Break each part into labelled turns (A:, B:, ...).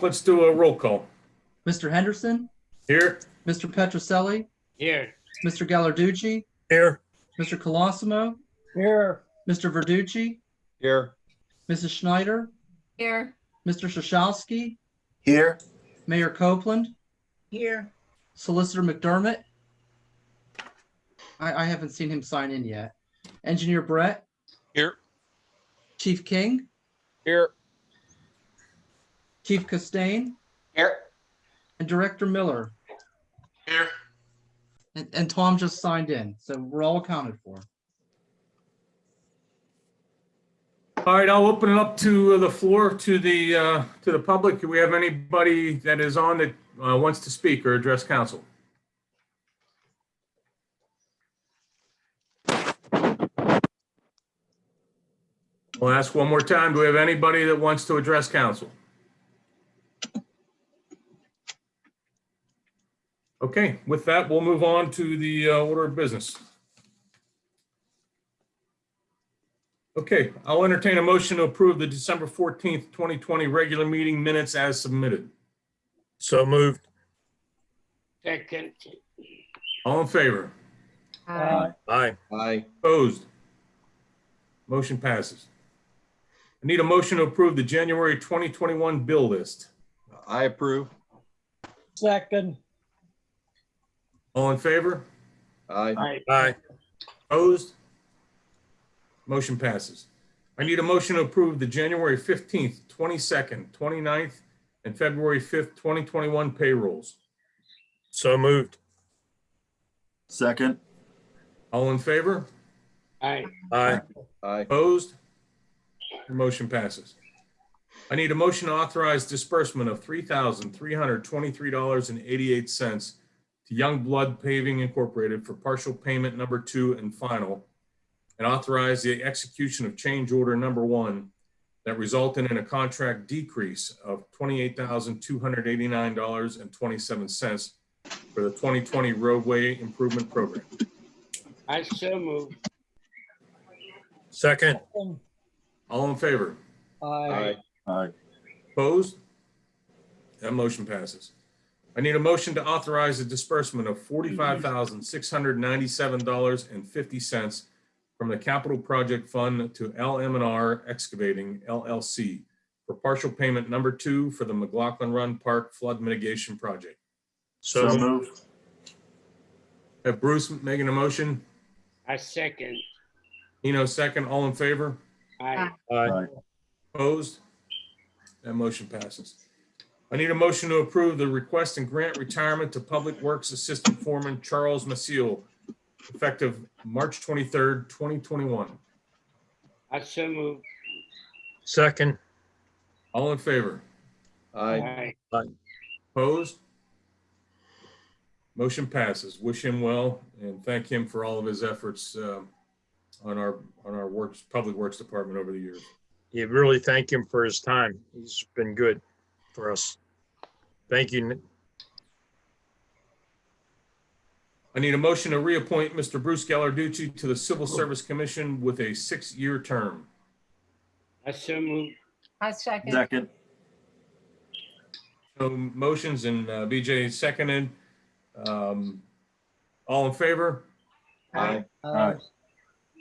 A: let's do a roll call.
B: Mr. Henderson,
A: Here?
B: Mr. Petroselli,
C: Here.
B: Mr. Gallarducci,
A: Here.
B: Mr. Colosimo,
C: Here.
B: Mr. Verducci,
C: Here.
B: Mrs. Schneider,
D: Here.
B: Mr. Shashalski,
C: Here.
B: Mayor Copeland,
D: Here.
B: Solicitor McDermott. I, I haven't seen him sign in yet. Engineer Brett,
C: Here.
B: Chief King,
C: Here.
B: Chief Costain,
C: Here.
B: and Director Miller.
C: Here.
B: And, and Tom just signed in, so we're all accounted for.
A: All right, I'll open it up to the floor to the, uh, to the public. Do we have anybody that is on that uh, wants to speak or address council? I'll ask one more time. Do we have anybody that wants to address council? Okay, with that, we'll move on to the uh, order of business. Okay, I'll entertain a motion to approve the December 14th, 2020 regular meeting minutes as submitted.
E: So moved.
C: Second.
A: All in favor?
D: Aye.
E: Aye.
C: Aye.
A: Opposed? Motion passes. I need a motion to approve the January 2021 bill list.
C: I approve.
F: Second,
A: all in favor?
C: Aye.
E: Aye.
A: Opposed? Motion passes. I need a motion to approve the January 15th, 22nd, 29th, and February 5th, 2021 payrolls.
E: So moved.
C: Second.
A: All in favor?
C: Aye.
E: Aye.
C: Aye.
A: Opposed? Your motion passes. I need a motion to authorize disbursement of $3,323.88 to Youngblood Paving Incorporated for partial payment number two and final, and authorize the execution of change order number one that resulted in a contract decrease of twenty-eight thousand two hundred eighty-nine dollars and twenty-seven cents for the twenty twenty roadway improvement program.
C: I so move.
E: Second.
A: All in favor?
F: aye,
C: Aye.
A: Opposed? That motion passes. I need a motion to authorize the disbursement of forty-five thousand, six hundred ninety-seven dollars and fifty cents from the Capital Project Fund to LM and R Excavating LLC for partial payment number two for the McLaughlin Run Park Flood Mitigation Project.
E: So moved.
A: Have Bruce making a motion,
C: I second.
A: Eno second, all in favor?
C: Aye.
E: Aye.
A: Opposed? That motion passes. I need a motion to approve the request and grant retirement to Public Works Assistant Foreman Charles Maciel, effective March twenty-third, twenty twenty-one.
C: I so move.
E: Second.
A: All in favor?
C: Aye.
A: Opposed? Motion passes. Wish him well and thank him for all of his efforts um, on our, on our works, Public Works Department over the years.
E: You really thank him for his time. He's been good for us. Thank you.
A: I need a motion to reappoint Mr. Bruce Gallarducci to the Civil Service Commission with a six-year term.
C: I so move.
D: I second.
C: Second.
A: No motions and uh, BJ seconded. Um, All in favor?
C: Aye.
F: aye,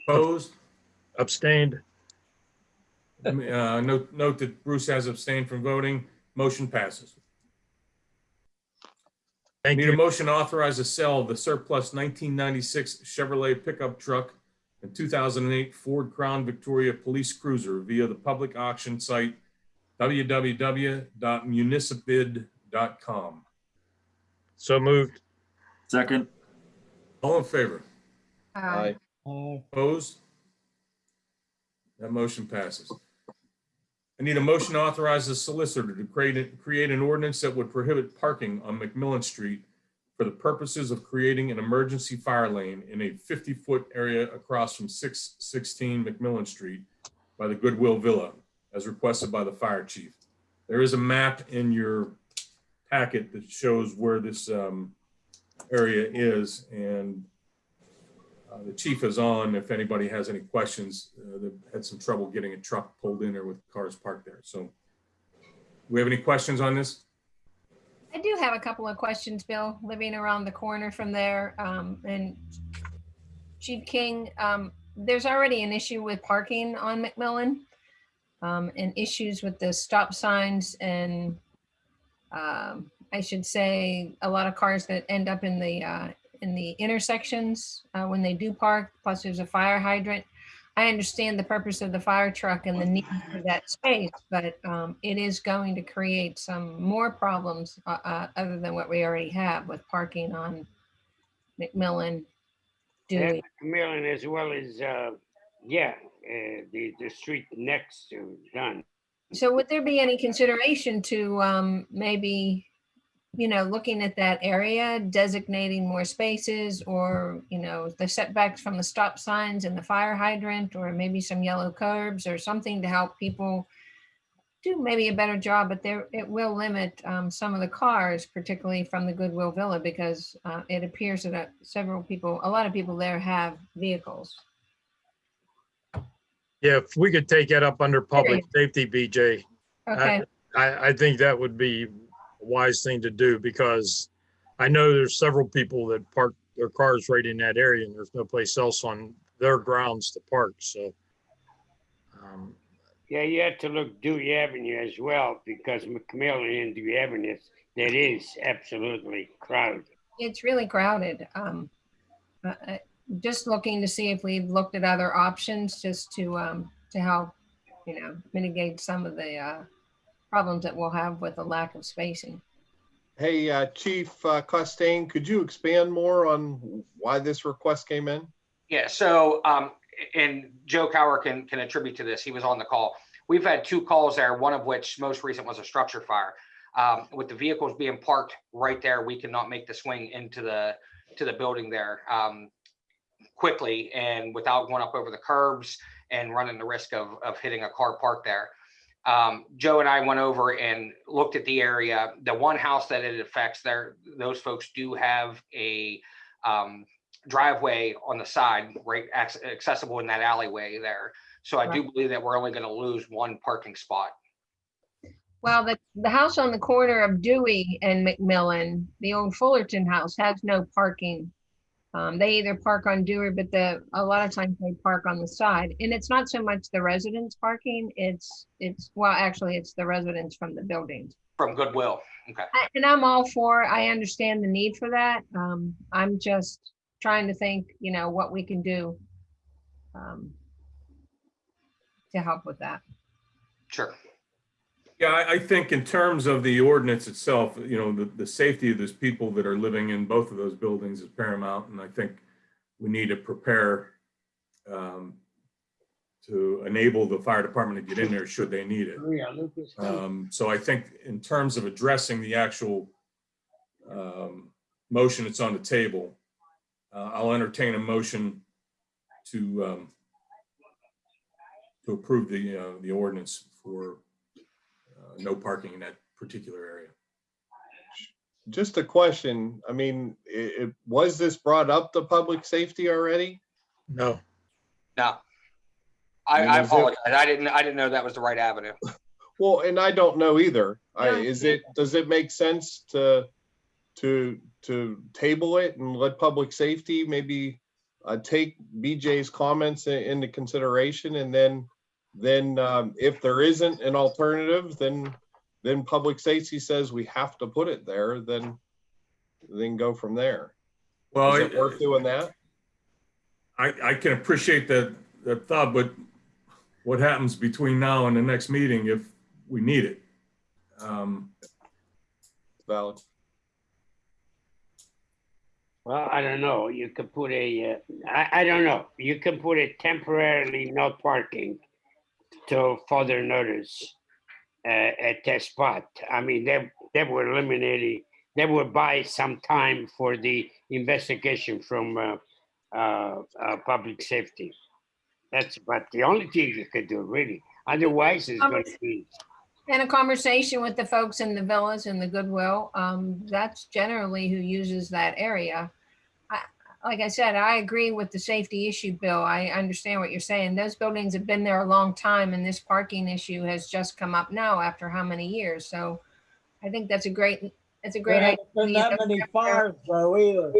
A: Opposed?
E: Abstained.
A: Uh, Note note that Bruce has abstained from voting. Motion passes.
E: Thank
A: Need a motion to authorize the sale of the surplus 1996 Chevrolet pickup truck and 2008 Ford Crown Victoria Police Cruiser via the public auction site www.municibid.com.
E: So moved.
C: Second.
A: All in favor?
D: Aye.
F: aye,
A: Opposed? That motion passes. I need a motion to authorize the solicitor to create, create an ordinance that would prohibit parking on McMillan Street for the purposes of creating an emergency fire lane in a 50-foot area across from 616 McMillan Street by the Goodwill Villa, as requested by the fire chief. There is a map in your packet that shows where this um, area is, and uh, The chief is on if anybody has any questions. Uh, They've had some trouble getting a truck pulled in there with cars parked there. So we have any questions on this?
D: I do have a couple of questions, Bill, living around the corner from there. Um, and Chief King, um, there's already an issue with parking on McMillan. Um, and issues with the stop signs and, um, I should say, a lot of cars that end up in the, uh, in the intersections, uh, when they do park, plus there's a fire hydrant. I understand the purpose of the fire truck and the need for that space, but um, it is going to create some more problems uh, uh, other than what we already have with parking on McMillan, Dewey.
C: Millen as well as, uh, yeah, uh, the, the street next to Dunn.
D: So would there be any consideration to um, maybe, you know, looking at that area, designating more spaces or, you know, the setbacks from the stop signs and the fire hydrant, or maybe some yellow curbs or something to help people do maybe a better job, but there, it will limit um, some of the cars, particularly from the Goodwill Villa, because uh, it appears that uh, several people, a lot of people there have vehicles.
E: Yeah, if we could take that up under public safety, BJ,
D: Okay,
E: I, I think that would be wise thing to do because I know there's several people that park their cars right in that area and there's no place else on their grounds to park, so. um,
C: Yeah, you have to look Dewey Avenue as well because McMillan and Dewey Avenue, that is absolutely crowded.
D: it's really crowded. Um, uh, uh, Just looking to see if we've looked at other options just to, um, to help, you know, mitigate some of the uh, problems that we'll have with the lack of spacing.
G: Hey, uh, Chief uh, Costain, could you expand more on why this request came in?
H: Yeah, so, um, and Joe Kauer can, can attribute to this. He was on the call. We've had two calls there, one of which most recent was a structure fire. Um, with the vehicles being parked right there, we cannot make the swing into the, to the building there, um, quickly and without going up over the curbs and running the risk of, of hitting a car parked there. Um, Joe and I went over and looked at the area. The one house that it affects there, those folks do have a, um, driveway on the side, right acc- accessible in that alleyway there. So I do believe that we're only going to lose one parking spot.
D: Well, the, the house on the corner of Dewey and McMillan, the old Fullerton house has no parking. Um, they either park on Dewey, but the, a lot of times they park on the side. And it's not so much the residents parking, it's, it's, well, actually, it's the residents from the buildings.
H: From Goodwill. Okay.
D: I- And I'm all for, I understand the need for that. Um, I'm just trying to think, you know, what we can do um, to help with that.
H: Sure.
A: Yeah, I, I think in terms of the ordinance itself, you know, the, the safety of those people that are living in both of those buildings is paramount. And I think we need to prepare um, to enable the fire department to get in there should they need it. Um, so I think in terms of addressing the actual um, motion that's on the table, uh, I'll entertain a motion to um, to approve the, uh, the ordinance for no parking in that particular area.
G: Just a question. I mean, it, it, was this brought up to public safety already?
E: No,
H: No. I,
G: And
H: I
G: is it-
H: apologize. I didn't, I didn't know that was the right avenue.
G: Well, and I don't know either. I, is it, does it make sense to, to, to table it and let public safety maybe uh, take BJ's comments into consideration and then, then, um, if there isn't an alternative, then, then public safety says we have to put it there, then, then go from there.
A: Well,
G: Is it worth doing that?
A: I, I can appreciate that, that thought, but what happens between now and the next meeting if we need it? Um,
G: Valid.
C: Well, I don't know. You could put a, uh, I, I don't know. You can put a temporarily no parking till further notice uh, at that spot. I mean, that, that would eliminate, it- that would buy some time for the investigation from uh, uh, uh, public safety. That's but the only thing you could do, really. Otherwise, it's going to be,
D: And a conversation with the folks in the villas and the Goodwill, um, that's generally who uses that area. I, like I said, I agree with the safety issue, Bill. I understand what you're saying. Those buildings have been there a long time and this parking issue has just come up now after how many years? So I think that's a great, that's a
F: There
D: great idea.
F: haven't been that many fires though either.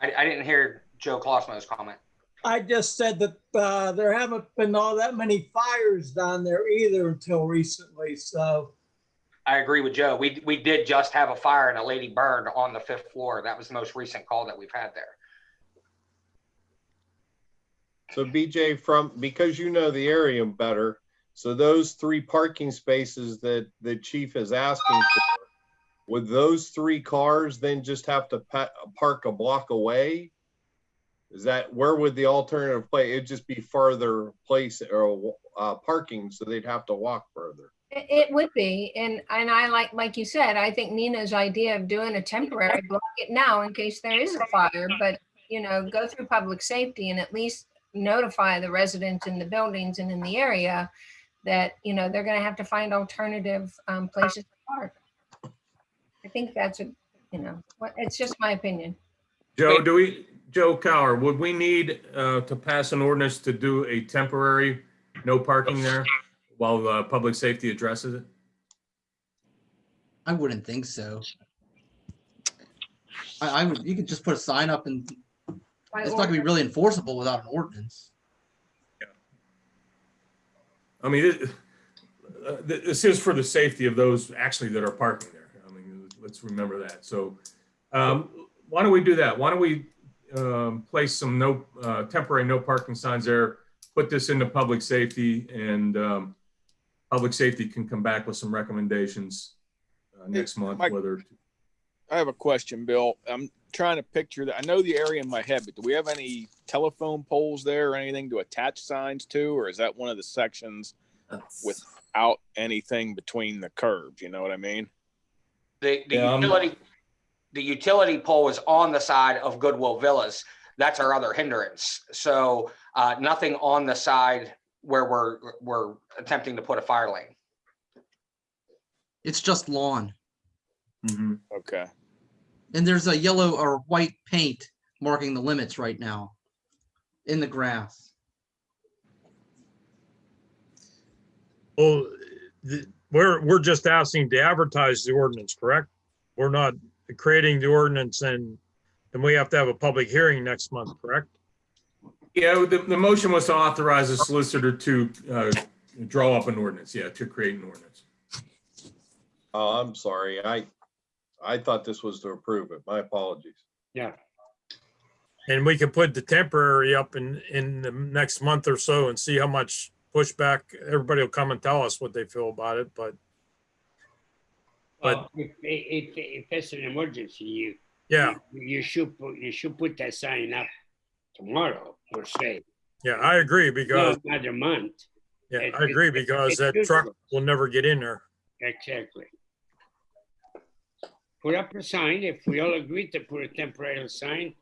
H: I, I didn't hear Joe Colosimo's comment.
F: I just said that, uh, there haven't been all that many fires down there either until recently, so.
H: I agree with Joe. We, we did just have a fire and a lady burned on the fifth floor. That was the most recent call that we've had there.
G: So BJ, from, because you know the area better, so those three parking spaces that the chief is asking for, would those three cars then just have to pa- park a block away? Is that, where would the alternative play? It'd just be further place or, uh, parking, so they'd have to walk further.
D: It, it would be, and, and I like, like you said, I think Nina's idea of doing a temporary block it now in case there is a fire, but, you know, go through public safety and at least notify the residents in the buildings and in the area that, you know, they're gonna have to find alternative, um, places to park. I think that's a, you know, what, it's just my opinion.
A: Joe, do we, Joe Kauer, would we need uh, to pass an ordinance to do a temporary no parking there while uh, public safety addresses it?
B: I wouldn't think so. I, I would, you could just put a sign up and
D: By
B: it's not gonna be really enforceable without an ordinance.
A: I mean, it- uh, th- this is for the safety of those actually that are parking there. I mean, let's remember that. So um, why don't we do that? Why don't we um, place some no, uh, temporary no parking signs there, put this into public safety and um, public safety can come back with some recommendations uh, next month,
I: Mike-
A: whether,
I: I have a question, Bill. I'm trying to picture that. I know the area in my head, but do we have any telephone poles there or anything to attach signs to? Or is that one of the sections without anything between the curbs? You know what I mean?
H: The, the
A: Yeah, I'm-
H: utility, the utility pole is on the side of Goodwill Villas. That's our other hindrance. So, uh, nothing on the side where we're, we're attempting to put a fire lane.
B: It's just lawn.
A: Mhm.
I: Okay.
B: And there's a yellow or white paint marking the limits right now in the grass.
E: Well, the- we're, we're just asking to advertise the ordinance, correct? We're not creating the ordinance and, and we have to have a public hearing next month, correct?
A: Yeah, the, the motion was to authorize the solicitor to uh, draw up an ordinance, yeah, to create an ordinance.
G: Oh, I'm sorry. I, I thought this was to approve it. My apologies.
C: Yeah,
E: And we can put the temporary up in, in the next month or so and see how much pushback. Everybody will come and tell us what they feel about it, but But-
C: well, if, if, if it's an emergency, you,
E: yeah,
C: you you should, put you should put that sign up tomorrow, per se.
E: yeah, I agree because,
C: No, Another month,
E: yeah, I agree because that truck will never get in there.
C: exactly. Put up a sign, if we all agree to put a temporary sign,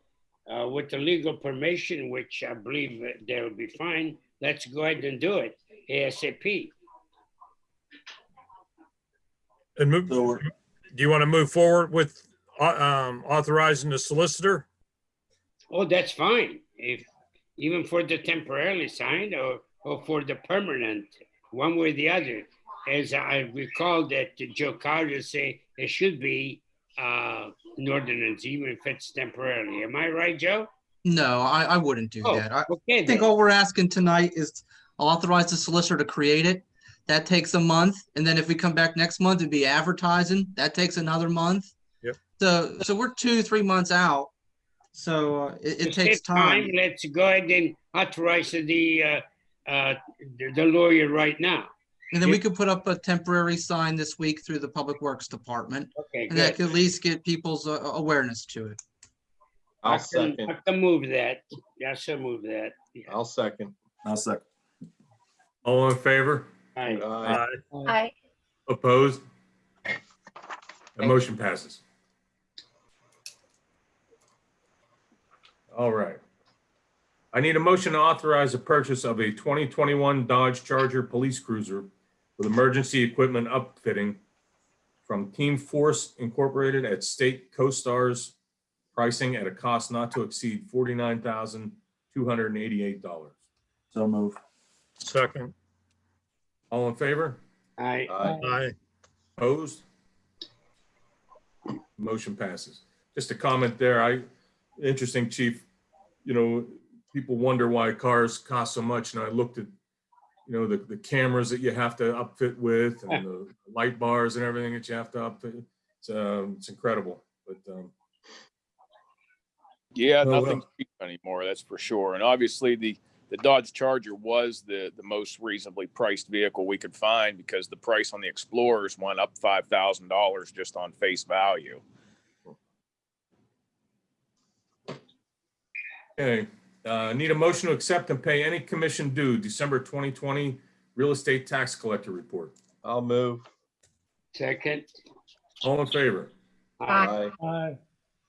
C: uh, with the legal permission, which I believe that they'll be fine, let's go ahead and do it ASAP.
E: And move, do you want to move forward with, uh, um, authorizing the solicitor?
C: Oh, that's fine, if, even for the temporarily signed or, or for the permanent, one way or the other. As I recall that Joe Carter say it should be, uh, an ordinance, even if it's temporarily. Am I right, Joe?
B: No, I, I wouldn't do
C: Oh,
B: that. I
C: okay,
B: I think
C: then.
B: all we're asking tonight is authorize the solicitor to create it. That takes a month. And then if we come back next month, it'd be advertising. That takes another month.
E: Yep.
B: So, so we're two, three months out. So uh, it, it takes
C: save
B: time.
C: Let's go ahead and authorize the, uh, uh, the the lawyer right now.
B: And then we could put up a temporary sign this week through the Public Works Department.
C: Okay,
B: And that
C: good.
B: could at least get people's uh, awareness to it.
G: I'll
C: I can,
G: second.
C: I can move that. Yes, I move that. Yeah.
G: I'll second.
F: I'll second.
A: All in favor?
C: Aye.
G: Aye.
D: I,
A: Opposed? The motion passes. All right. I need a motion to authorize the purchase of a 2021 Dodge Charger Police Cruiser with emergency equipment upfitting from Team Force Incorporated at State COSTARS pricing at a cost not to exceed forty-nine thousand two hundred and eighty-eight dollars.
J: So move.
E: second,
A: All in favor?
C: I,
G: Aye.
E: aye,
A: Opposed? Motion passes. Just a comment there, I, interesting, chief, you know, people wonder why cars cost so much, and I looked at, you know, the, the cameras that you have to upfit with, and the light bars and everything that you have to upfit. It's, um, it's incredible, but, um,
I: Yeah,
A: well.
I: nothing's cheap anymore, that's for sure. And obviously, the, the Dodge Charger was the, the most reasonably priced vehicle we could find because the price on the Explorers went up five thousand dollars just on face value.
A: Okay. Uh, need a motion to accept and pay any commission due December 2020 real estate tax collector report.
G: I'll move.
C: second,
A: All in favor?
G: Aye.
F: Aye.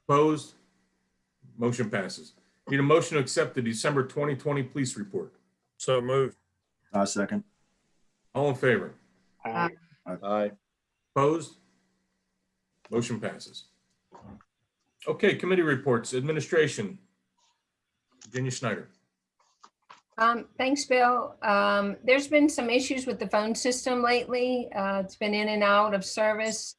A: Opposed? Motion passes. Need a motion to accept the December 2020 police report.
E: so moved,
J: I second.
A: All in favor?
C: I,
G: Aye.
A: Opposed? Motion passes. Okay, committee reports, administration. Virginia Schneider.
D: Um, thanks, Bill. Um, there's been some issues with the phone system lately. Uh, it's been in and out of service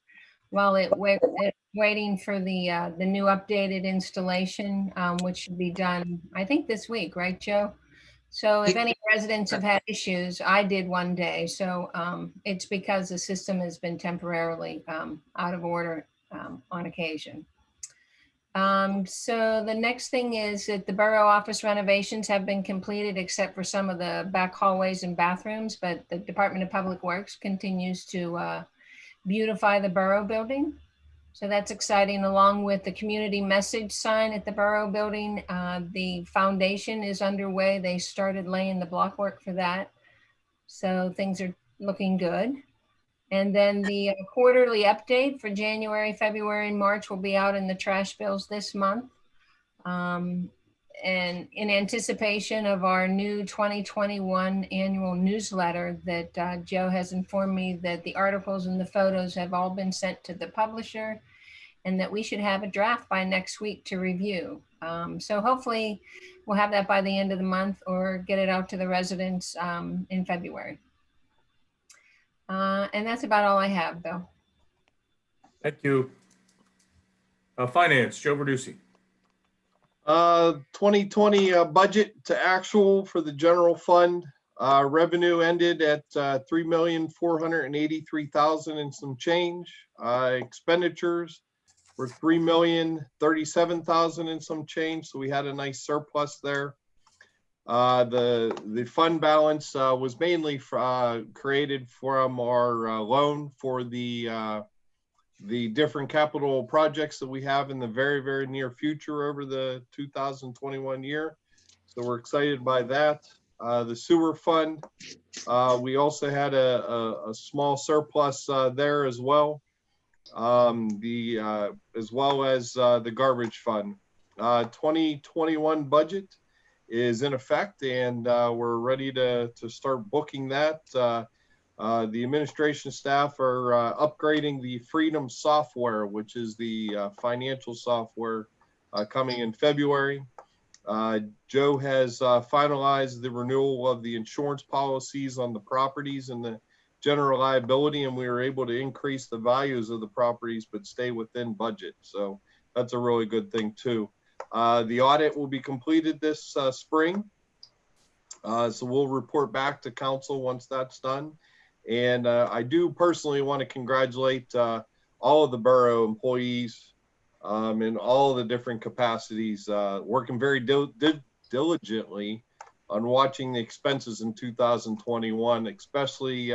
D: while it wait, it's waiting for the, uh, the new updated installation, um, which should be done, I think this week, right, Joe? So if any residents have had issues, I did one day. So, um, it's because the system has been temporarily, um, out of order, um, on occasion. Um, so the next thing is that the borough office renovations have been completed except for some of the back hallways and bathrooms, but the Department of Public Works continues to, uh, beautify the borough building. So that's exciting, along with the community message sign at the borough building. Uh, the foundation is underway. They started laying the block work for that. So things are looking good. And then the uh, quarterly update for January, February, and March will be out in the trash bills this month. Um, and in anticipation of our new 2021 annual newsletter that uh, Joe has informed me that the articles and the photos have all been sent to the publisher and that we should have a draft by next week to review. Um, so hopefully we'll have that by the end of the month or get it out to the residents um, in February. Uh, and that's about all I have, though.
A: Thank you. Uh, Finance, Joe Verducci.
G: Uh, 2020 uh, budget to actual for the general fund. Uh, revenue ended at uh, 3,483,000 and some change. Uh, expenditures were 3,037,000 and some change, so we had a nice surplus there. Uh, the, the fund balance uh, was mainly uh, created from our uh, loan for the uh, the different capital projects that we have in the very, very near future over the 2021 year. So we're excited by that. The sewer fund, we also had a, a, a small surplus there as well. Um, the as well as the garbage fund. Uh, 2021 budget is in effect, and uh, we're ready to to start booking that. Uh, uh, the administration staff are uh, upgrading the Freedom software, which is the uh, financial software uh, coming in February. Joe has finalized the renewal of the insurance policies on the properties and the general liability, and we were able to increase the values of the properties but stay within budget. So that's a really good thing too. Uh, the audit will be completed this uh, spring. Uh, so we'll report back to council once that's done. And uh, I do personally want to congratulate uh, all of the borough employees um, in all the different capacities, working very dil dil diligently on watching the expenses in 2021, especially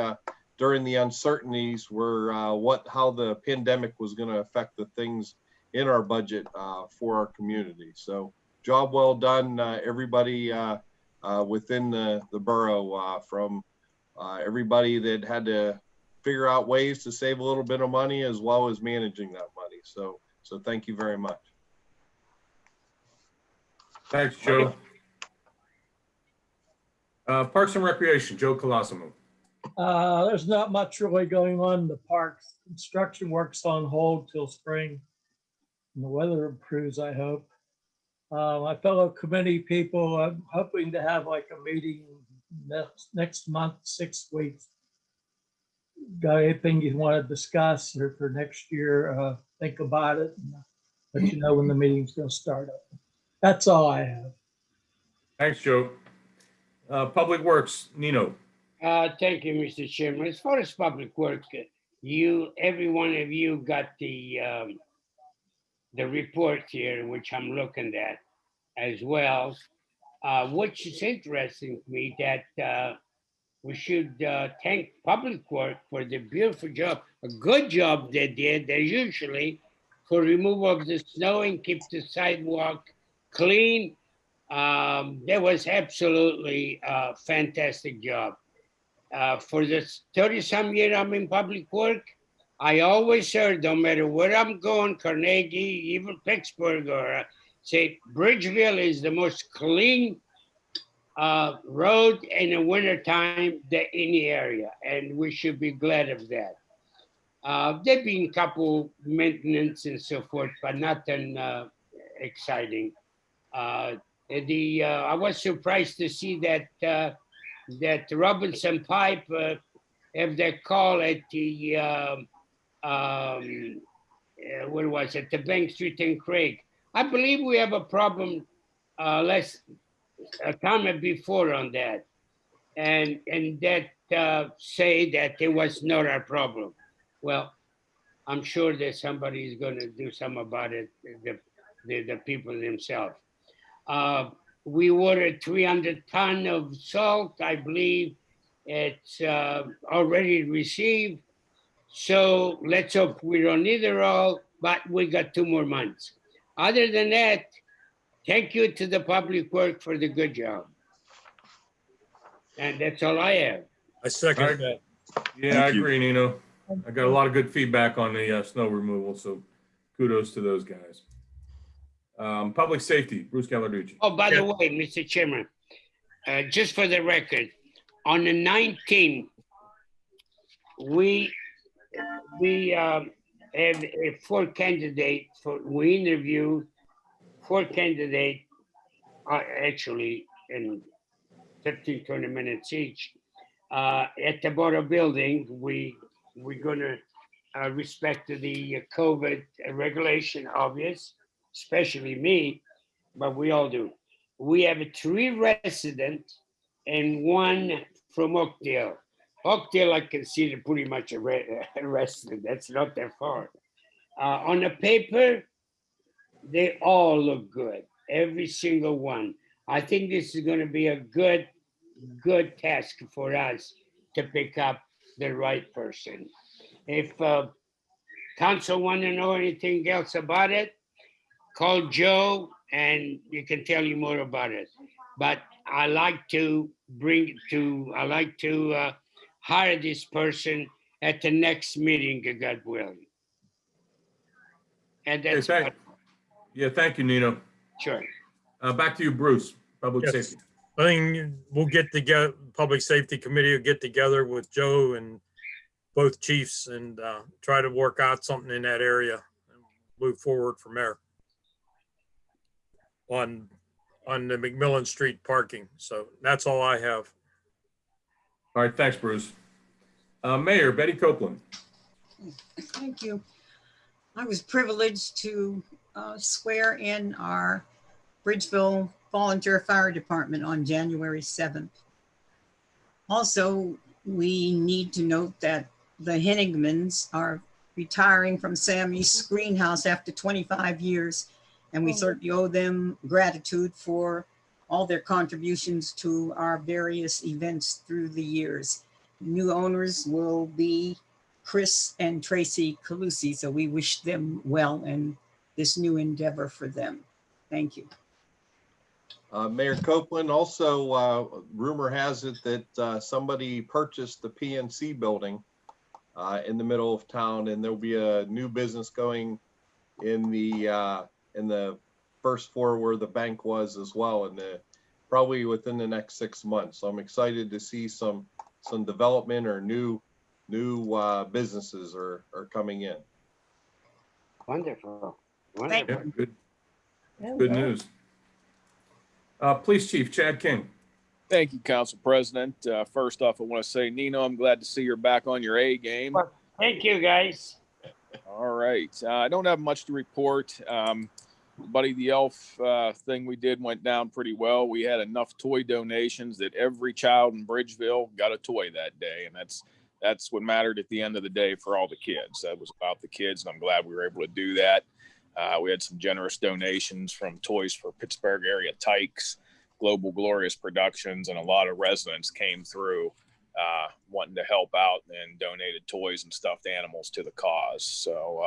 G: during the uncertainties where what how the pandemic was going to affect the things in our budget uh, for our community. So job well done, uh, everybody uh, uh, within the, the borough uh, from uh, everybody that had to figure out ways to save a little bit of money as well as managing that money. So, so thank you very much.
A: Thanks, Joe. Uh, Parks and Recreation, Joe Colosimo.
F: Uh, there's not much really going on in the parks. Construction work's on hold till spring. And the weather improves, I hope. Uh, my fellow committee people, I'm hoping to have like a meeting next, next month, six weeks. Got anything you want to discuss or for next year, uh, think about it. and Let you know when the meeting's gonna start up. That's all I have.
A: Thanks, Joe. Uh, Public Works, Nino.
C: Uh, thank you, Mr. Chairman. As far as public works, you, every one of you got the, um, the report here, which I'm looking at as well. Uh, which is interesting to me that, uh, we should, uh, thank Public Work for the beautiful job, a good job they did, they usually for removal of the snow and keep the sidewalk clean. Um, that was absolutely a fantastic job uh, for this 30 some year I'm in public work, I always heard, no matter where I'm going, Carnegie, even Pittsburgh, or uh, say Bridgeville is the most clean uh, road in the wintertime that any area, and we should be glad of that. Uh, there been a couple maintenance and so forth, but nothing uh, exciting. Uh, the uh, I was surprised to see that uh, that Robinson Pipe have that call at the, um, uh, what was it, the Bank Street and Craig. I believe we have a problem, uh, less, a comment before on that. And, and that, uh, say that it was not our problem. Well, I'm sure that somebody is gonna do something about it, the, the, the people themselves. Uh, we ordered three hundred ton of salt, I believe it's uh, already received. So let's hope we don't need it all, but we got two more months. Other than that, thank you to the public work for the good job. And that's all I have.
E: I second that.
A: Yeah, I
J: Thank you.
A: agree, Nino. I got a lot of good feedback on the uh, snow removal, so kudos to those guys. Um, Public Safety, Bruce Gallarducci.
C: Oh, by the way, Mr. Chairman, uh, just for the record, on the nineteenth, we, we, um, have a four candidate for, we interview four candidate, uh, actually in 15, 20 minutes each. Uh, at the Borough Building, we, we're gonna, uh, respect the COVID regulation, obvious especially me, but we all do. We have three residents and one from Oakdale. Oakdale, I consider pretty much a re- a resident. That's not that far. Uh, on the paper, they all look good, every single one. I think this is going to be a good, good task for us to pick up the right person. If uh, council want to know anything else about it, call Joe and you can tell you more about it. But I like to bring to, I like to uh, hire this person at the next meeting, God willing. And
A: Hey,
C: that's,
A: thank- Yeah, thank you, Nino.
C: sure.
A: Uh, Back to you, Bruce, Public
E: Yes.
A: Safety.
E: I think we'll get together, Public Safety Committee will get together with Joe and both chiefs and uh, try to work out something in that area. and Move forward from there. On, on the McMillan Street parking. So that's all I have.
A: All right, thanks, Bruce. Uh, Mayor Betty Copeland.
K: Thank you. I was privileged to uh, swear in our Bridgeville Volunteer Fire Department on January 7th. Also, we need to note that the Hennigmans are retiring from Sammy's Greenhouse after 25 years. And we
D: Oh.
K: certainly owe them gratitude for all their contributions to our various events through the years. New owners will be Chris and Tracy Calusi. So we wish them well in this new endeavor for them. Thank you.
G: Uh, Mayor Copeland, also, uh, rumor has it that, uh, somebody purchased the PNC building, uh, in the middle of town, and there'll be a new business going in the, uh, in the first floor where the bank was as well, and the, probably within the next six months. So I'm excited to see some, some development or new, new, uh, businesses are, are coming in.
C: Wonderful.
K: Thank
A: Yeah,
C: Wonderful.
A: good, good news. Uh, Police Chief Chad King.
I: Thank you, Council President. Uh, first off, I want to say, Nino, I'm glad to see you're back on your A game.
C: Thank you, guys.
I: All right. Uh, I don't have much to report. Um, Buddy the Elf uh, thing we did went down pretty well. We had enough toy donations that every child in Bridgeville got a toy that day, and that's that's what mattered at the end of the day for all the kids. That was about the kids, and I'm glad we were able to do that. Uh, we had some generous donations from Toys for Pittsburgh area Tykes, Global Glorious Productions, and a lot of residents came through uh, wanting to help out and donated toys and stuffed animals to the cause. So,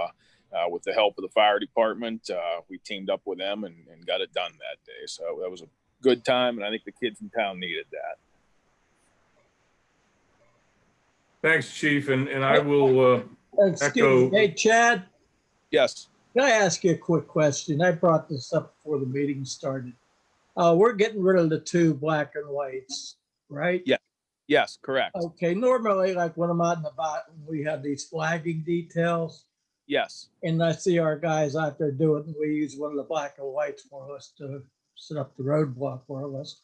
I: uh, with the help of the fire department, uh, we teamed up with them and, and got it done that day. So that was a good time, and I think the kids in town needed that.
A: Thanks, Chief, and, and I will, uh, Echo.
F: me, hey Chad,
I: Yes.
F: can I ask you a quick question? I brought this up before the meeting started. Uh, we're getting rid of the two black and whites, right?
I: Yeah. Yes, correct.
F: Okay, normally, like when I'm out and about, we have these flagging details.
I: Yes.
F: And I see our guys out there doing, we use one of the black and whites more or less to set up the roadblock more or less.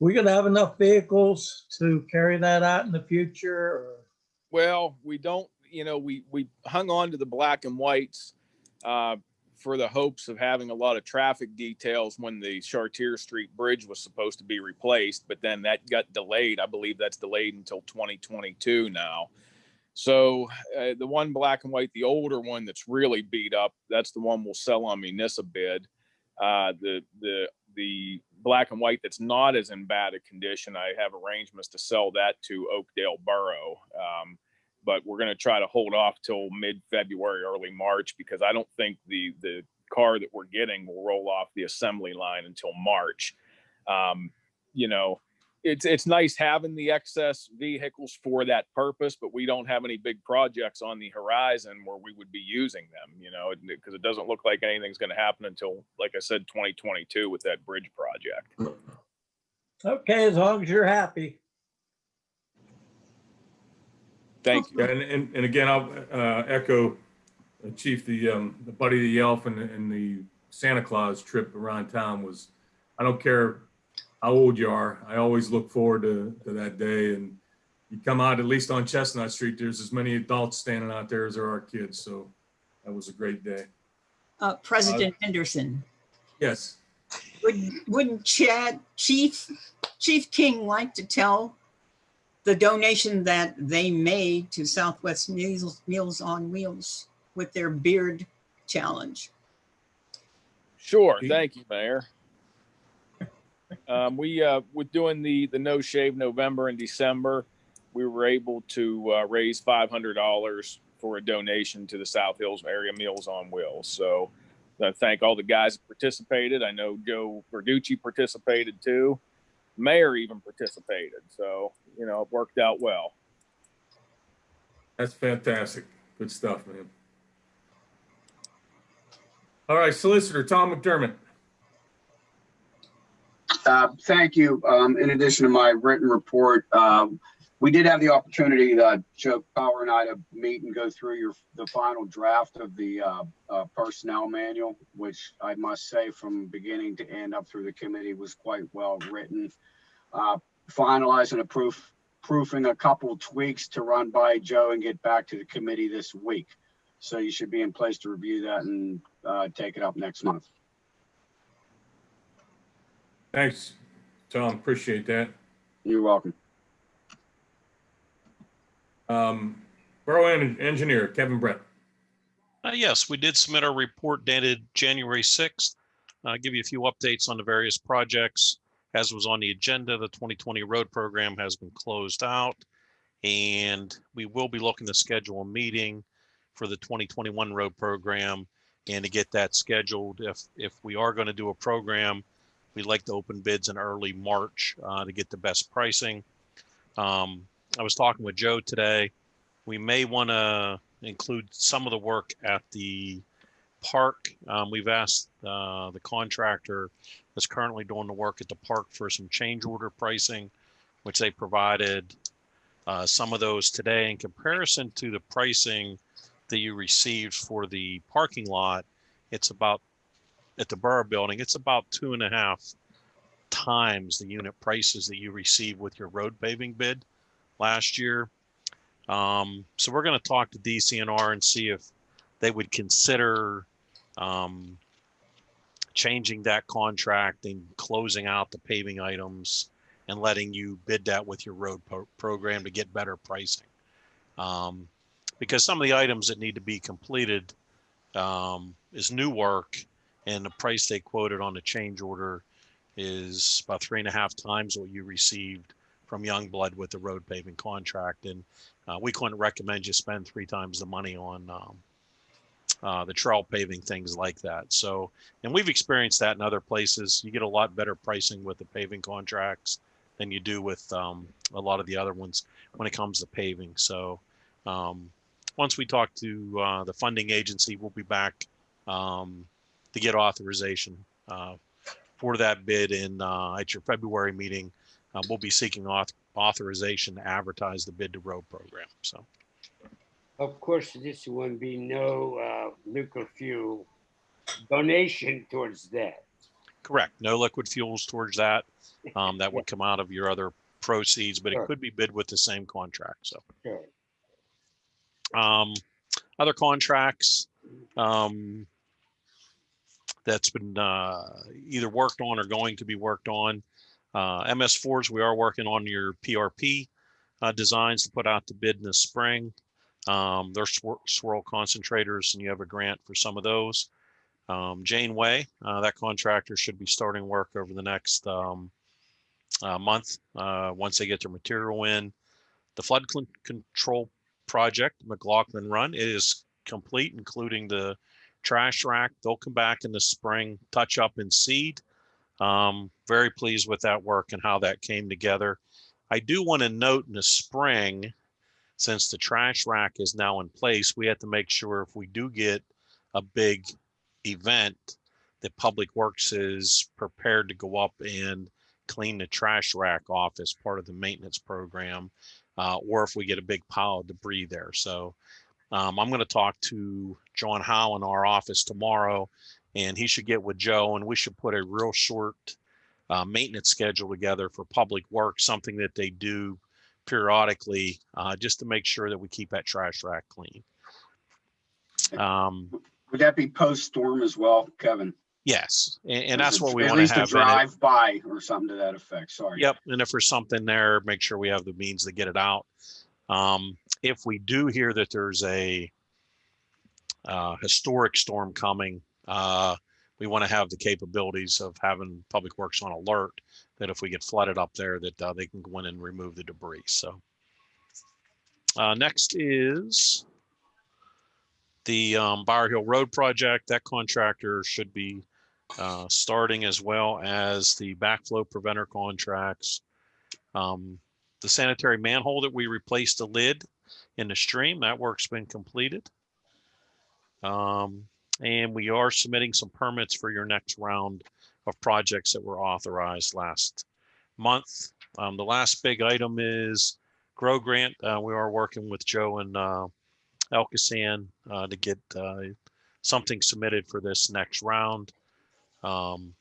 F: We gonna have enough vehicles to carry that out in the future or?
I: Well, we don't, you know, we, we hung on to the black and whites uh, for the hopes of having a lot of traffic details when the Chartier Street Bridge was supposed to be replaced, but then that got delayed. I believe that's delayed until 2022 now. So uh, the one black and white, the older one that's really beat up, that's the one we'll sell on municipal bid. Uh, the the the black and white that's not as in bad a condition, I have arrangements to sell that to Oakdale Borough. Um, but we're going to try to hold off till mid-February, early March, because I don't think the the car that we're getting will roll off the assembly line until March. Um, you know, it's it's nice having the excess vehicles for that purpose, but we don't have any big projects on the horizon where we would be using them. You know, because it doesn't look like anything's going to happen until, like I said, 2022 with that bridge project.
F: Okay, as long as you're happy.
I: Thank you.
A: Yeah, and, and, and again, I'll, uh, echo uh, Chief, the, um, the Buddy the Elf and, and the Santa Claus trip around town was, I don't care how old you are, I always look forward to, to that day. And you come out, at least on Chestnut Street, there's as many adults standing out there as there are kids. So that was a great day.
K: Uh, President Henderson,
A: Yes.
K: would, wouldn't Chad, Chief, Chief King like to tell the donation that they made to Southwest Meals, Meals on Wheels with their beard challenge?
I: Sure. Thank you, Mayor. Um, we, uh, with doing the, the no shave November and December, we were able to, uh, raise five hundred dollars for a donation to the South Hills Area Meals on Wheels. So I thank all the guys that participated. I know Joe Verducci participated too. Mayor even participated. So, you know, it worked out well.
A: That's fantastic. Good stuff, man. All right, Solicitor Tom McDermott.
L: Uh, Thank you. Um, In addition to my written report, um, we did have the opportunity, uh, Joe Power and I, to meet and go through your, the final draft of the uh, uh, personnel manual, which I must say from beginning to end up through the committee was quite well written. Uh, Finalizing a proof, proofing a couple tweaks to run by Joe and get back to the committee this week. So you should be in place to review that and uh, take it up next month.
A: Thanks, Tom. Appreciate that.
L: You're welcome.
A: Um, Borough En- Engineer Kevin Brett.
M: Uh, yes, we did submit our report dated January 6th. Uh, give you a few updates on the various projects. As was on the agenda, the 2020 road program has been closed out. And we will be looking to schedule a meeting for the 2021 road program. And to get that scheduled, if, if we are going to do a program, we'd like to open bids in early March uh, to get the best pricing. Um, I was talking with Joe today. We may want to include some of the work at the park. Um, we've asked uh, the contractor that's currently doing the work at the park for some change order pricing, which they provided uh, some of those today in comparison to the pricing that you received for the parking lot. it's about, at the Borough Building, it's about two and a half times the unit prices that you received with your road paving bid last year. Um, so we're gonna talk to DCNR and see if they would consider, um, changing that contract and closing out the paving items and letting you bid that with your road pro- program to get better pricing. Um, because some of the items that need to be completed, um, is new work and the price they quoted on the change order is about three and a half times what you received from Youngblood with the road paving contract. And, uh, we couldn't recommend you spend three times the money on, um, uh, the trail paving, things like that. So, and we've experienced that in other places. You get a lot better pricing with the paving contracts than you do with um, a lot of the other ones when it comes to paving. So, um, once we talk to uh, the funding agency, we'll be back um, to get authorization uh, for that bid in uh, at your February meeting. Uh, we'll be seeking auth- authorization to advertise the bid to road program. So.
C: Of course, this won't be no uh, liquid fuel donation towards that.
M: Correct. No liquid fuels towards that. Um, that would come out of your other proceeds, but it
C: Sure.
M: could be bid with the same contract. So,
C: Sure.
M: um, other contracts, um, that's been, uh, either worked on or going to be worked on. Uh, MS4s, we are working on your PRP, uh, designs to put out to bid in the spring. Um, they're swir- swirl concentrators and you have a grant for some of those. Um, Janeway, uh, that contractor should be starting work over the next, um, uh, month, uh, once they get their material in. The flood control project, McLaughlin Run, is complete, including the trash rack. They'll come back in the spring, touch up and seed. Um, very pleased with that work and how that came together. I do want to note in the spring, since the trash rack is now in place, we have to make sure if we do get a big event, that Public Works is prepared to go up and clean the trash rack off as part of the maintenance program, uh, or if we get a big pile of debris there. So um, I'm going to talk to John Howe in our office tomorrow, and he should get with Joe, and we should put a real short uh, maintenance schedule together for Public work, something that they do periodically, uh, just to make sure that we keep that trash rack clean. Um,
L: Would that be post-storm as well, Kevin?
M: yes, and, and that's what we
L: At
M: want to
L: a
M: have. in it.
L: drive by or something to that effect, sorry.
M: Yep, and if there's something there, make sure we have the means to get it out. Um, if we do hear that there's a uh, historic storm coming, uh, we want to have the capabilities of having Public Works on alert that if we get flooded up there, that uh, they can go in and remove the debris. So uh, next is the um, Hill Road project. That contractor should be uh, starting as well as the backflow preventer contracts. Um, the sanitary manhole that we replaced the lid in the stream, that work's been completed. Um, and we are submitting some permits for your next round of projects that were authorized last month. Um, the last big item is Grow Grant. Uh, we are working with Joe and uh, Elkasan uh, to get uh, something submitted for this next round. Um,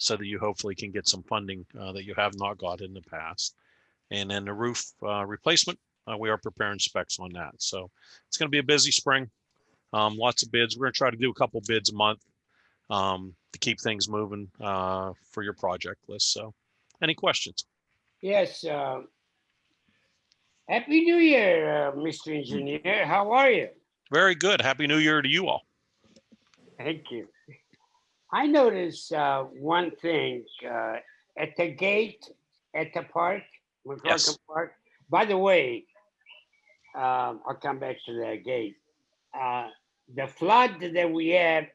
M: so that you hopefully can get some funding uh, that you have not got in the past. And then the roof uh, replacement, uh, we are preparing specs on that. So it's going to be a busy spring. Um, lots of bids. We're going to try to do a couple bids a month um, to keep things moving uh, for your project list. So any questions?
C: Yes. uh, Happy New Year, uh, Mr. Engineer. How are you?
M: Very good. Happy New Year to you all.
C: Thank you. I noticed uh, one thing uh, at the gate at the park,
M: Yes.
C: Park. By the way, um, I'll come back to that again. Uh, the flood that we had,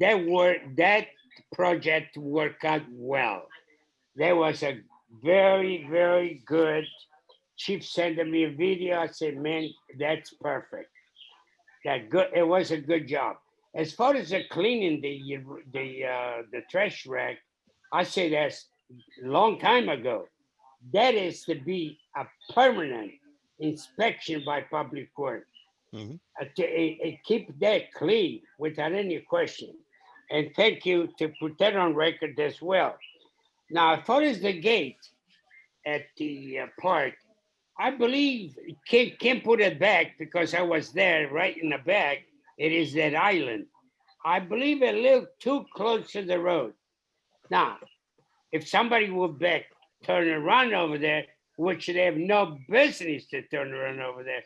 C: that work that project worked out well. There was a very very good. Chief sent me a video. I said, "Man, that's perfect." That good. It was a good job. As far as the cleaning the the uh, the trash rack, I say that's long time ago. That is to be a permanent inspection by public work. To uh, uh, keep that clean without any question. And thank you to put that on record as well. Now, as far as the gate at the uh, park, I believe, Kim, Kim put it back because I was there right in the back. It is that island. I believe a little too close to the road. Now, if somebody would back, turn around over there, which they have no business to turn around over there,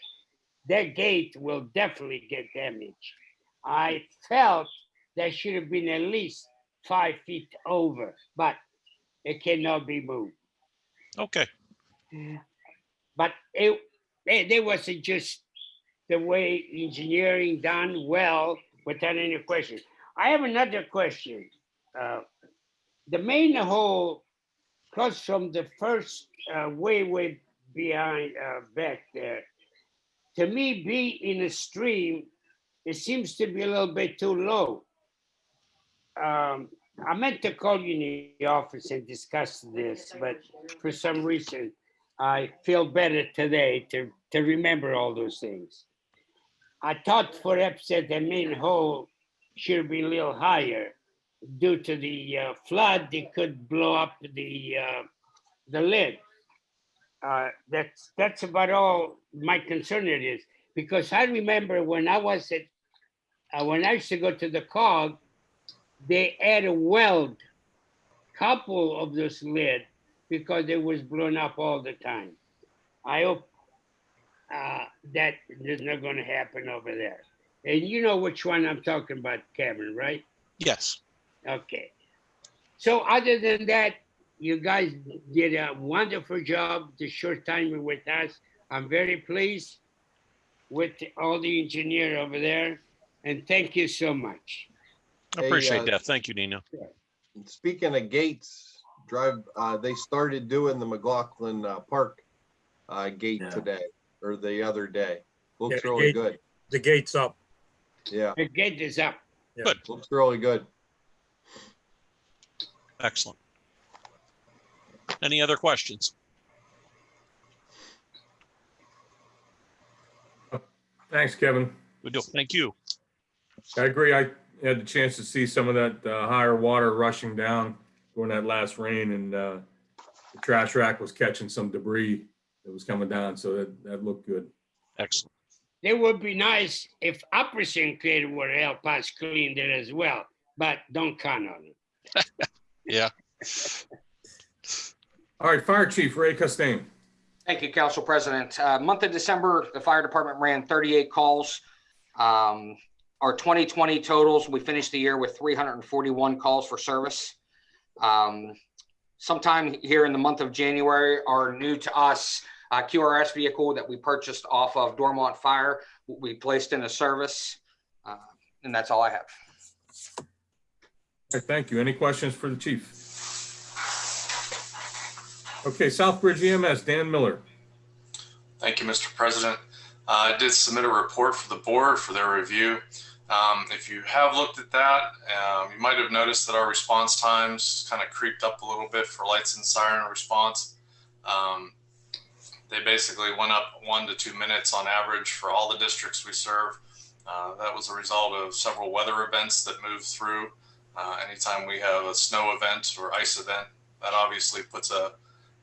C: that gate will definitely get damaged. I felt that should have been at least five feet over, but it cannot be moved.
M: Okay,
C: But it, it, it wasn't just the way engineering done well without any question. I have another question. Uh, The main hole across from the first, uh, way, way behind, uh, back there. To me, be in a stream, it seems to be a little bit too low. Um, I meant to call you in the office and discuss this, but for some reason, I feel better today to, to remember all those things. I thought perhaps that the main hole should be a little higher. Due to the uh, flood, it could blow up the, uh, the lid. Uh, that's, that's about all my concern it is, because I remember when I was at, uh, when I used to go to the cog, they had a weld couple of those lid because it was blown up all the time. I hope uh, that is not going to happen over there. And you know which one I'm talking about, Kevin, right?
M: yes.
C: Okay. So other than that, you guys did a wonderful job the short time you're with us. I'm very pleased with all the engineer over there. And thank you so much.
M: I
G: Hey,
M: appreciate
G: uh,
M: that. Thank you, Nino.
G: Speaking of gates, drive, uh, they started doing the McLaughlin, uh, Park, uh, gate
J: Yeah.
G: today or the other day. Looks
E: Yeah,
G: really
E: gate-
G: good.
E: The gate's up.
G: Yeah,
C: The gate is up.
G: looks really good.
M: Excellent. Any other questions?
A: Thanks, Kevin.
M: We do. Thank you.
A: I agree. I had the chance to see some of that uh, higher water rushing down during that last rain and uh, the trash rack was catching some debris that was coming down, so that, that looked good.
M: Excellent.
C: It would be nice if Operation Creative would help us clean it as well, but don't count on it.
M: Yeah.
A: All right, Fire Chief Ray Costain.
H: Thank you, Council President. Uh, Month of December, the fire department ran 38 calls. Um, Our 2020 totals, we finished the year with 341 calls for service. Um, Sometime here in the month of January, our new to us uh, QRS vehicle that we purchased off of Dormont Fire, we placed into service. Uh, And that's all I have.
A: Thank you. Any questions for the chief? Okay, Southbridge EMS, Dan Miller.
N: Thank you, Mr. President. Uh, I did submit a report for the board for their review. Um, if you have looked at that, um, you might have noticed that our response times kind of creeped up a little bit for lights and siren response. Um, they basically went up one to two minutes on average for all the districts we serve. Uh, that was a result of several weather events that moved through. Uh, anytime we have a snow event or ice event, that obviously puts a,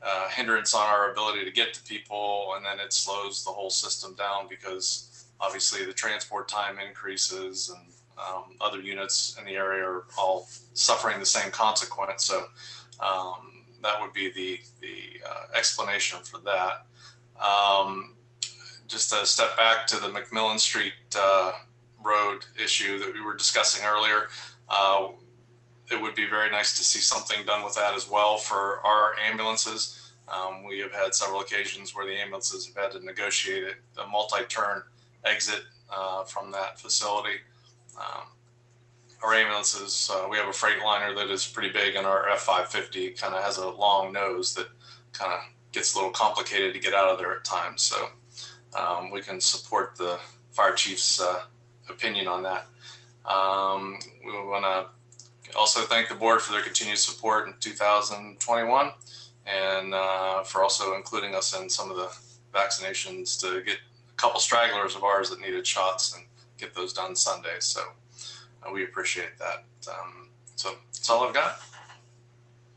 N: uh, hindrance on our ability to get to people, and then it slows the whole system down because obviously the transport time increases and um, other units in the area are all suffering the same consequence. So um, that would be the the uh, explanation for that. Um, just to step back to the McMillan Street uh, Road issue that we were discussing earlier. Uh, it would be very nice to see something done with that as well for our ambulances. Um, we have had several occasions where the ambulances have had to negotiate a, multi-turn exit uh, from that facility. Um, our ambulances, uh, we have a freight liner that is pretty big, and our F550 kind of has a long nose that kind of gets a little complicated to get out of there at times. So um, we can support the fire chief's uh, opinion on that. Um, we want to also thank the board for their continued support in 2021 and uh, for also including us in some of the vaccinations to get a couple stragglers of ours that needed shots and get those done Sunday. So uh, we appreciate that. Um, so that's all I've got.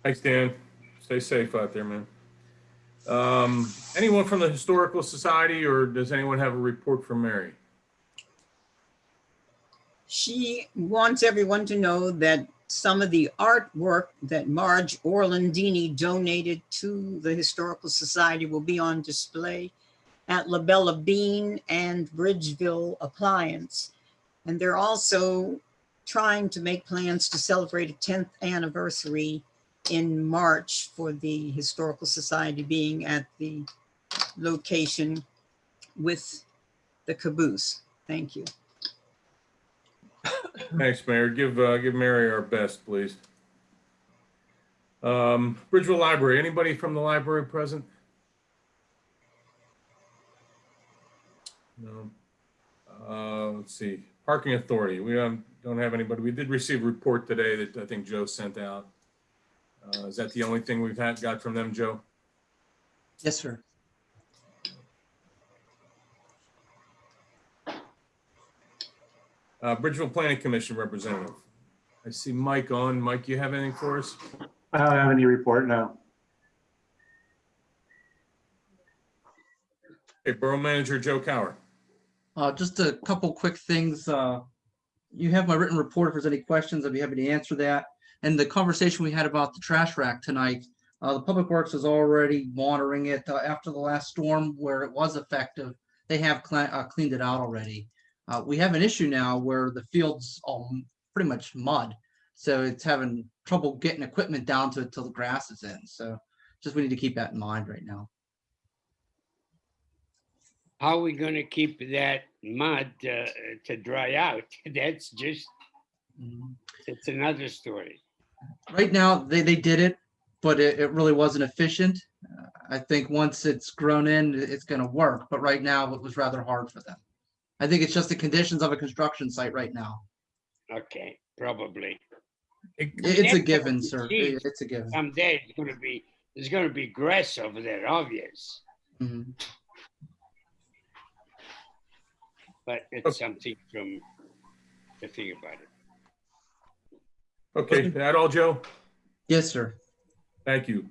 A: Thanks, Dan. Stay safe out there, man. Um, anyone from the Historical Society or does anyone have a report from Mary?
K: She wants everyone to know that some of the artwork that Marge Orlandini donated to the Historical Society will be on display at La Bella Bean and Bridgeville Appliance. And they're also trying to make plans to celebrate a 10th anniversary in March for the Historical Society being at the location with the caboose. Thank you.
A: Thanks, Mayor. Give, uh, give Mary our best, please. Um, Bridgeville Library, anybody from the library present? No. Uh, let's see, Parking Authority, we don't, don't have anybody. We did receive a report today that I think Joe sent out. Uh, is that the only thing we've had, got from them, Joe?
B: Yes, sir.
A: Uh, Bridgeville Planning Commission representative. I see Mike on. Mike, you have anything for us?
J: I don't have any report now.
A: Hey, Borough Manager Joe Kauer.
B: Uh, just a couple quick things. Uh, you have my written report. If there's any questions, I'd be happy to answer that. And the conversation we had about the trash rack tonight, uh, the Public Works is already monitoring it uh, after the last storm where it was effective. They have cle- uh, cleaned it out already. Uh, we have an issue now where the field's all pretty much mud. So it's having trouble getting equipment down to it till the grass is in. So just we need to keep that in mind right now.
C: How are we gonna keep that mud uh, to dry out? That's just, it's another story.
B: Right now, they, they did it, but it, it really wasn't efficient. Uh, I think once it's grown in, it's gonna work, but right now it was rather hard for them. I think it's just the conditions of a construction site right now.
C: Okay, probably.
B: It- It's a given, sir.
C: it
B: It-
C: is.
B: A given.
C: Someday it's gonna be, there's gonna be grass over there, obvious,
B: Mhm.
C: but it's something from, to think about it.
A: Okay, that all, Joe?
B: Yes, sir.
A: Thank you.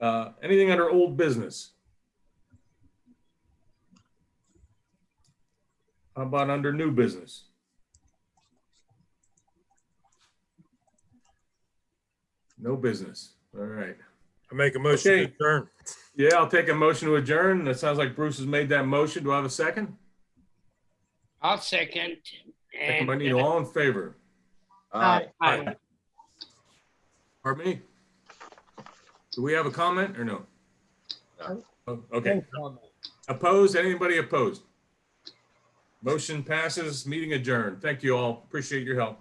A: Uh, anything under old business? How about under new business? No business. All right.
E: I make a motion to adjourn.
A: Yeah, I'll take a motion to adjourn. That sounds like Bruce has made that motion. Do I have a second?
C: I'll second.
A: Second
C: and-
A: by Nino. All in favor?
G: Aye.
C: Aye.
A: Pardon me? Do we have a comment or no?
G: No.
A: Oh, Okay. Opposed? Anybody opposed? Motion passes, meeting adjourned. Thank you all. Appreciate your help.